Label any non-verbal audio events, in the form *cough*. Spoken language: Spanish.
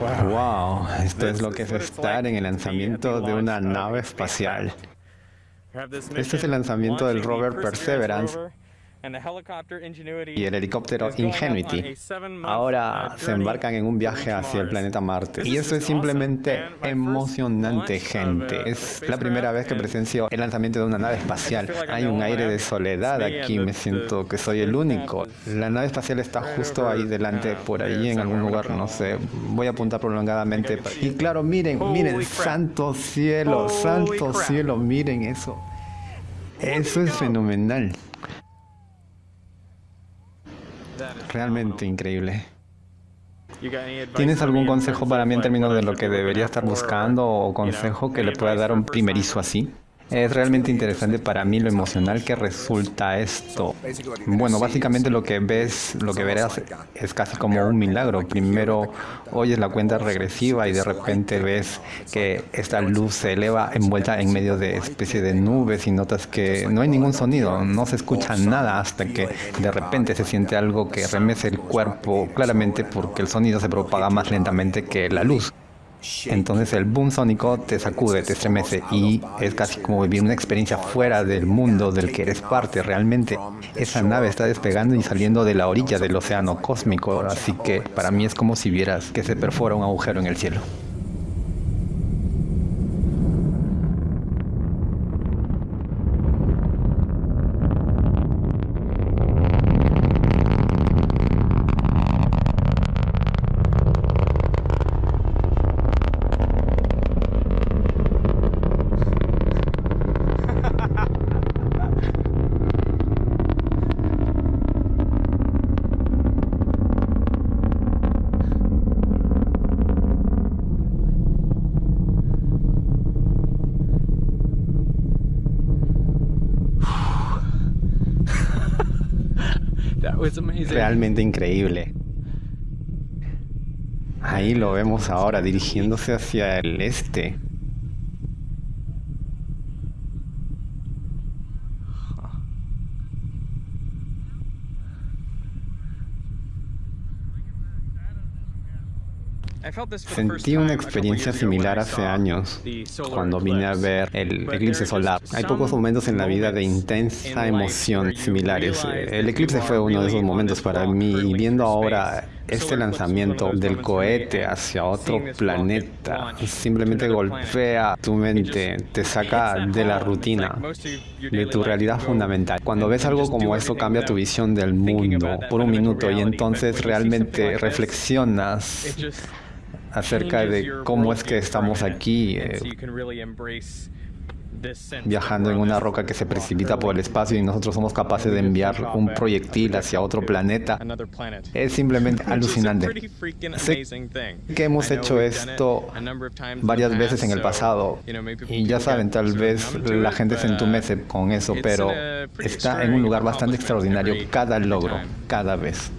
Wow, esto es lo que es estar en el lanzamiento de una nave espacial. Este es el lanzamiento del rover Perseverance y el helicóptero Ingenuity. Ahora se embarcan en un viaje hacia el planeta Marte. Y eso es simplemente emocionante, gente. Es la primera vez que presencio el lanzamiento de una nave espacial. Hay un aire de soledad aquí, me siento que soy el único. La nave espacial está justo ahí delante, por ahí en algún lugar, no sé. Voy a apuntar prolongadamente. Y claro, miren, miren, santo cielo, santo cielo, miren eso. Eso es fenomenal. Realmente increíble. ¿Tienes algún consejo para mí en términos de lo que debería estar buscando o consejo que le pueda dar a un primerizo así? Es realmente interesante para mí lo emocional que resulta esto. Bueno, básicamente lo que ves, lo que verás es casi como un milagro. Primero oyes la cuenta regresiva y de repente ves que esta luz se eleva envuelta en medio de especie de nubes y notas que no hay ningún sonido, no se escucha nada hasta que de repente se siente algo que remece el cuerpo claramente porque el sonido se propaga más lentamente que la luz. Entonces el boom sónico te sacude, te estremece y es casi como vivir una experiencia fuera del mundo del que eres parte realmente. Esa nave está despegando y saliendo de la orilla del océano cósmico, así que para mí es como si vieras que se perfora un agujero en el cielo. Realmente increíble. Ahí lo vemos ahora dirigiéndose hacia el este. Sentí una experiencia similar hace años, cuando vine a ver el eclipse solar. Hay pocos momentos en la vida de intensa emoción similares. El eclipse fue uno de esos momentos para mí y viendo ahora este lanzamiento del cohete hacia otro planeta simplemente golpea tu mente, te saca de la rutina, de tu realidad fundamental. Cuando ves algo como esto cambia tu visión del mundo por un minuto y entonces realmente reflexionas acerca de cómo es que estamos aquí eh, viajando en una roca que se precipita por el espacio y nosotros somos capaces de enviar un proyectil hacia otro planeta. Es simplemente *laughs* alucinante. Sé que hemos hecho esto varias veces en el pasado y ya saben, tal vez la gente se entumece con eso, pero está en un lugar bastante extraordinario cada logro, cada vez.